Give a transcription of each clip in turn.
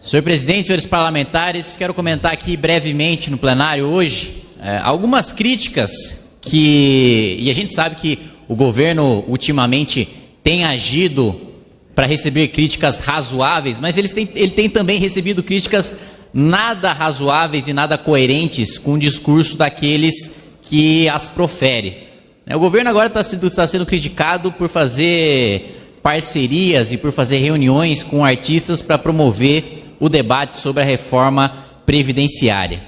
Senhor presidente, senhores parlamentares, quero comentar aqui brevemente no plenário hoje é, algumas críticas que. E a gente sabe que o governo ultimamente tem agido para receber críticas razoáveis, mas eles têm, ele tem também recebido críticas nada razoáveis e nada coerentes com o discurso daqueles que as profere. É, o governo agora está sendo, tá sendo criticado por fazer parcerias e por fazer reuniões com artistas para promover o debate sobre a reforma previdenciária.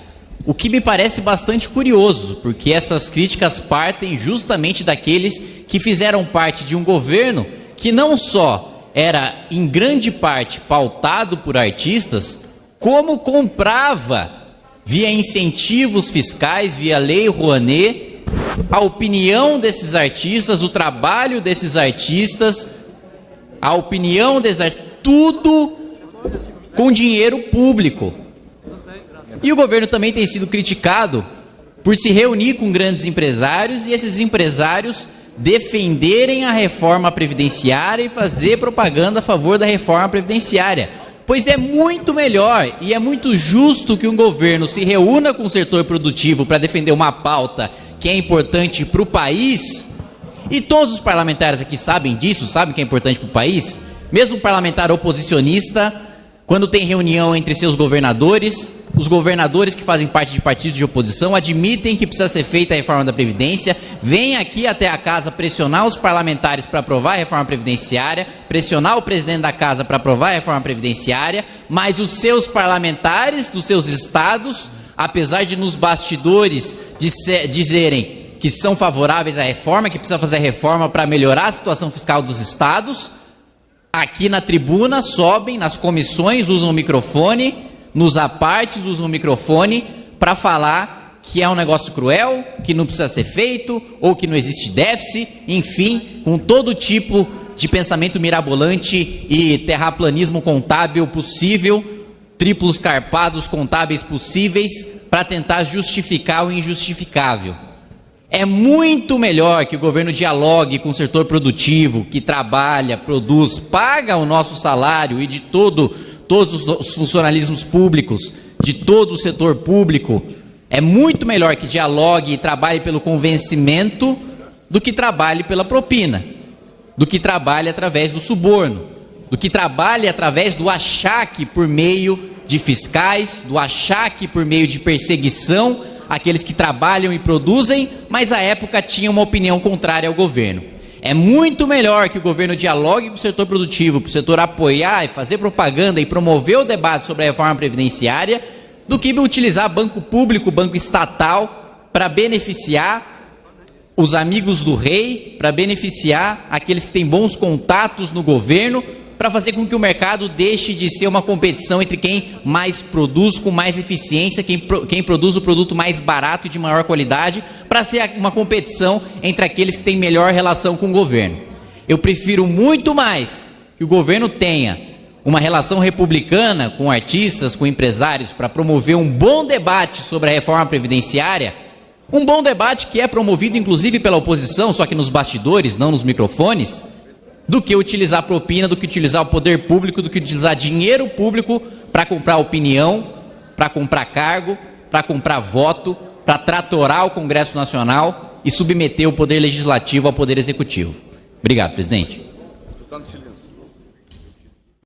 O que me parece bastante curioso, porque essas críticas partem justamente daqueles que fizeram parte de um governo que não só era em grande parte pautado por artistas, como comprava via incentivos fiscais, via lei Rouanet, a opinião desses artistas, o trabalho desses artistas, a opinião artistas, tudo com dinheiro público. E o governo também tem sido criticado por se reunir com grandes empresários e esses empresários defenderem a reforma previdenciária e fazer propaganda a favor da reforma previdenciária. Pois é muito melhor e é muito justo que um governo se reúna com o setor produtivo para defender uma pauta que é importante para o país. E todos os parlamentares aqui sabem disso, sabem que é importante para o país. Mesmo parlamentar oposicionista quando tem reunião entre seus governadores, os governadores que fazem parte de partidos de oposição admitem que precisa ser feita a reforma da Previdência, vêm aqui até a casa pressionar os parlamentares para aprovar a reforma previdenciária, pressionar o presidente da casa para aprovar a reforma previdenciária, mas os seus parlamentares dos seus estados, apesar de nos bastidores dizerem que são favoráveis à reforma, que precisa fazer reforma para melhorar a situação fiscal dos estados, aqui na tribuna, sobem nas comissões, usam o microfone, nos apartes usam o microfone para falar que é um negócio cruel, que não precisa ser feito, ou que não existe déficit, enfim, com todo tipo de pensamento mirabolante e terraplanismo contábil possível, triplos carpados contábeis possíveis, para tentar justificar o injustificável. É muito melhor que o governo dialogue com o setor produtivo, que trabalha, produz, paga o nosso salário e de todo, todos os funcionalismos públicos, de todo o setor público. É muito melhor que dialogue e trabalhe pelo convencimento do que trabalhe pela propina, do que trabalhe através do suborno, do que trabalhe através do achaque por meio de fiscais, do achaque por meio de perseguição aqueles que trabalham e produzem, mas à época tinham uma opinião contrária ao governo. É muito melhor que o governo dialogue com o setor produtivo, para o setor apoiar e fazer propaganda e promover o debate sobre a reforma previdenciária, do que utilizar banco público, banco estatal, para beneficiar os amigos do rei, para beneficiar aqueles que têm bons contatos no governo, para fazer com que o mercado deixe de ser uma competição entre quem mais produz com mais eficiência, quem, quem produz o produto mais barato e de maior qualidade, para ser uma competição entre aqueles que têm melhor relação com o governo. Eu prefiro muito mais que o governo tenha uma relação republicana com artistas, com empresários, para promover um bom debate sobre a reforma previdenciária, um bom debate que é promovido inclusive pela oposição, só que nos bastidores, não nos microfones, do que utilizar propina, do que utilizar o poder público, do que utilizar dinheiro público para comprar opinião, para comprar cargo, para comprar voto, para tratorar o Congresso Nacional e submeter o poder legislativo ao poder executivo. Obrigado, presidente.